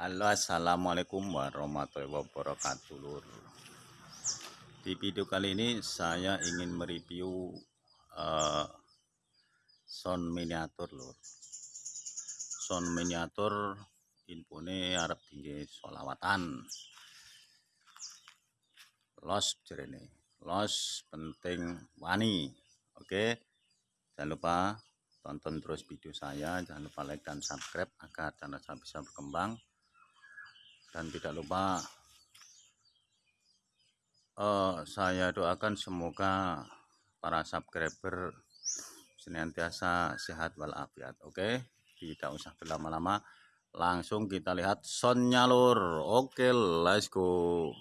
Halo assalamualaikum warahmatullahi wabarakatuh lur. Di video kali ini saya ingin mereview uh, sound miniatur lur. Sound miniatur infone Arab tinggi solawatan los jerene los penting wani. Oke jangan lupa tonton terus video saya. Jangan lupa like dan subscribe agar channel saya bisa berkembang dan tidak lupa uh, saya doakan semoga para subscriber senantiasa sehat walafiat oke? Tidak usah berlama-lama langsung kita lihat soundnya lur. Oke let's go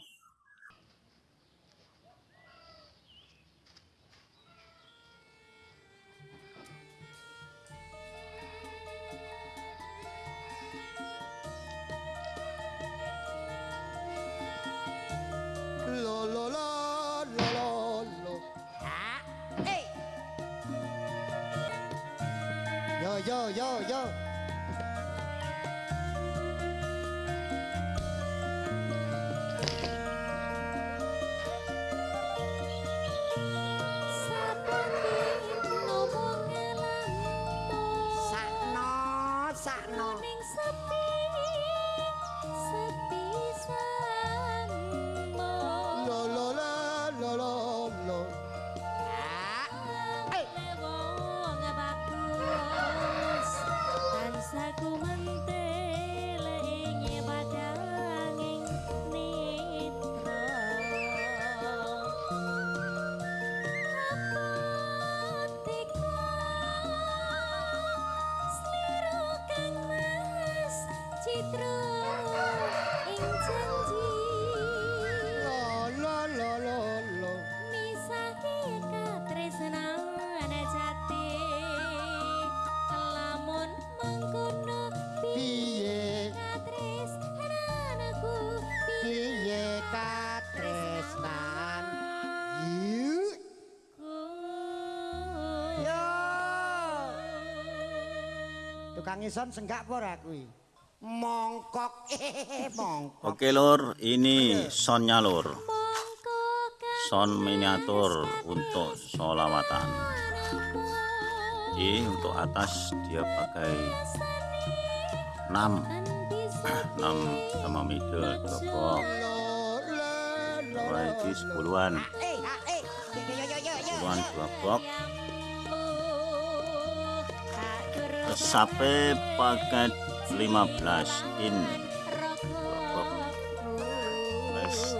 yo, yo, yo. Tukang ison senggak apa kuwi? Mongkok mongkok. Oke lur, ini sonnya lur. Son miniatur untuk solawatan. Ini untuk atas dia pakai 6 6 sama middle 2 box. Mulai di 10-an. 10-an 2 sampai paket 15 in. Nice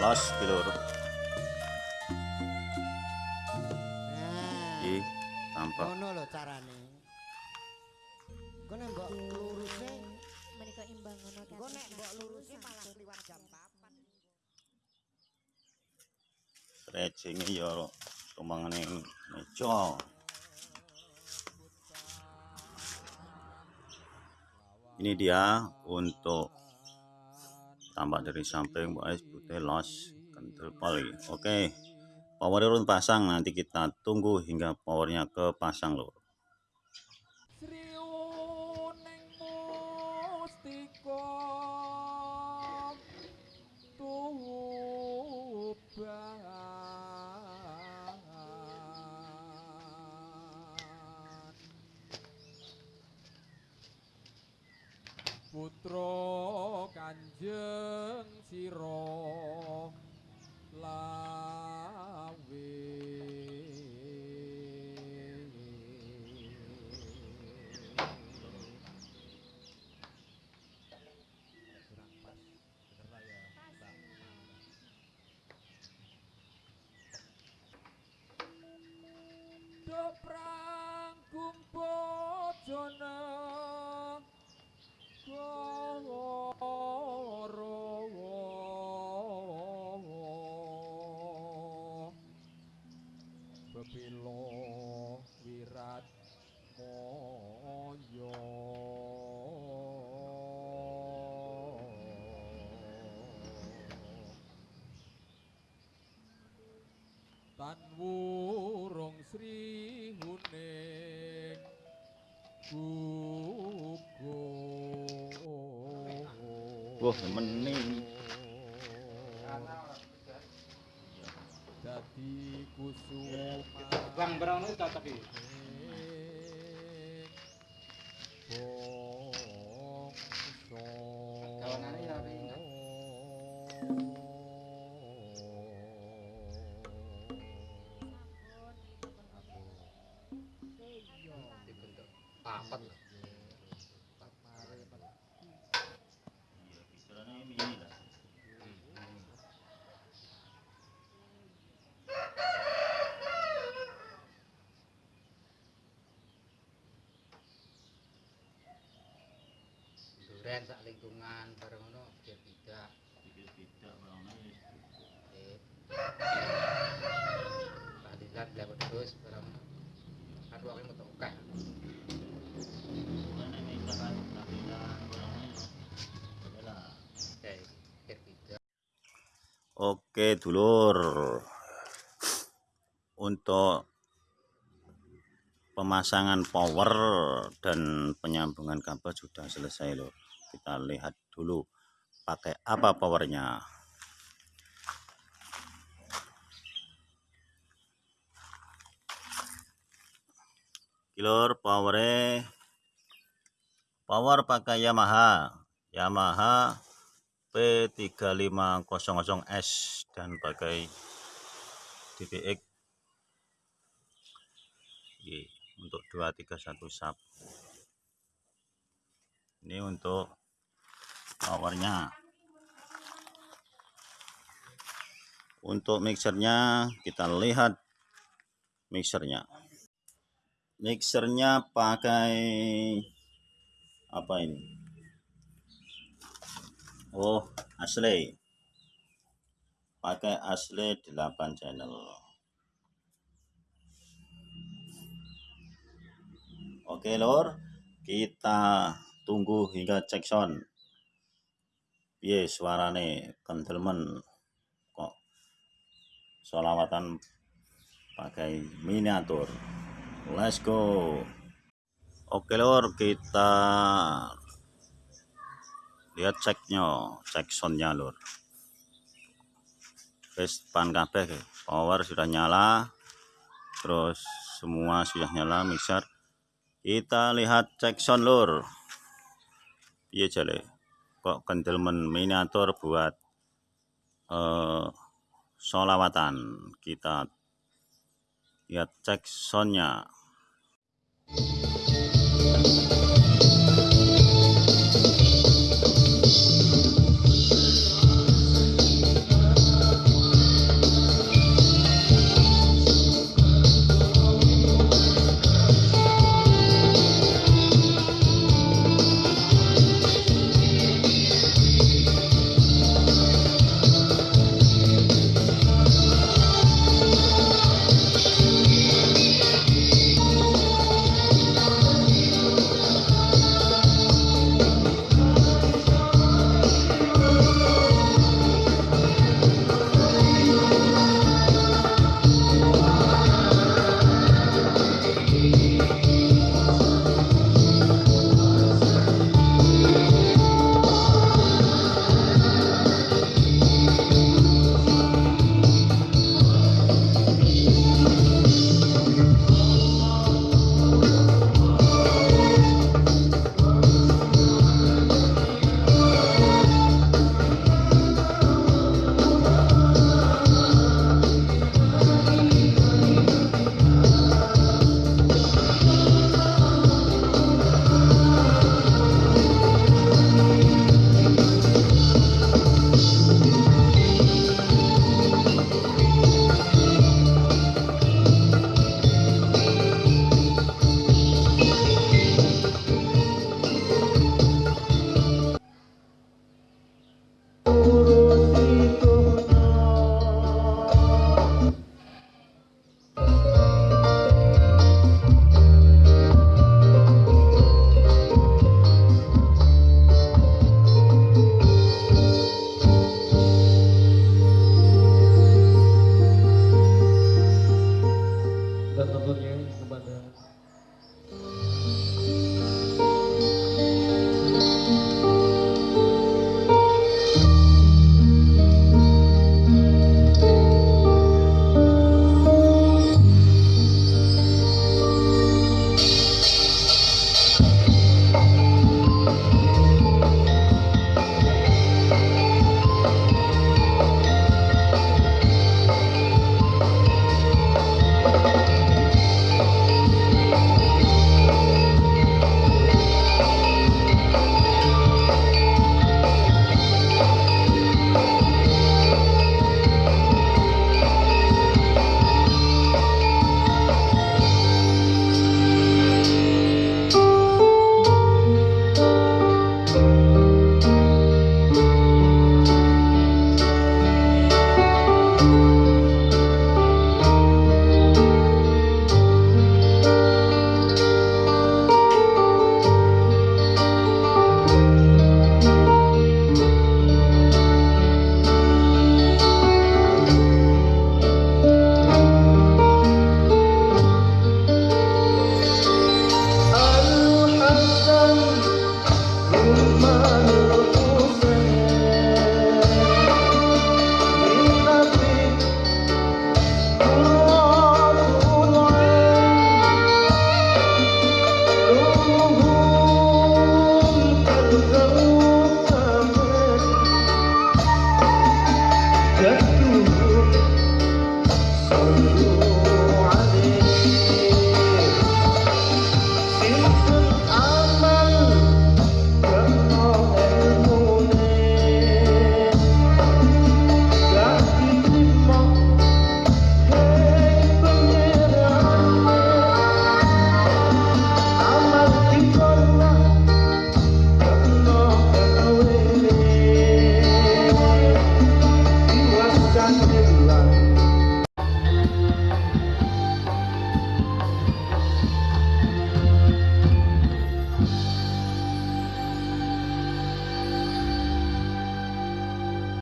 los bilur iki tampak. Ngono lho carane. Kene mbok luruse menika imbang ngono kan nek mbok luruse malah liwat jam 4 stretching ya tumbangane meja ini dia untuk tampak dari samping guys putih los kental poli oke power run pasang. Nanti kita tunggu hingga powernya ke pasang loh putra kanjeng sira. Lawe. Do prang kumpo jono Bebilo wirat moyo Tan wurung sri huning gugur Wah, mening. susu. Bang berang itu tetap duren sak lingkungan bareng ngono biar tidak Eh. Tahlilan lewat terus barang ngono. Kan metu akeh. Tidak. Oke, dulur. Untuk pemasangan power dan penyambungan kabel sudah selesai, loh. Kita lihat dulu pakai apa powernya. Kilur powernya power pakai Yamaha. Yamaha P3500S dan pakai Oke, untuk 231 sub ini untuk powernya untuk mixernya kita lihat mixernya mixernya pakai apa ini Oh, asli. Pakai asli 8 channel. Oke, Lor. Kita tunggu hingga cek sound. Piye suarane kendelmen kok solawatan pakai miniatur. Let's go. Oke, Lor, kita lihat ceknya cek soundnya lur wis pan kabeh power sudah nyala terus semua sudah nyala mixer kita lihat cek sound lur iya jale kok kendelmen miniatur buat eh, solawatan kita lihat cek soundnya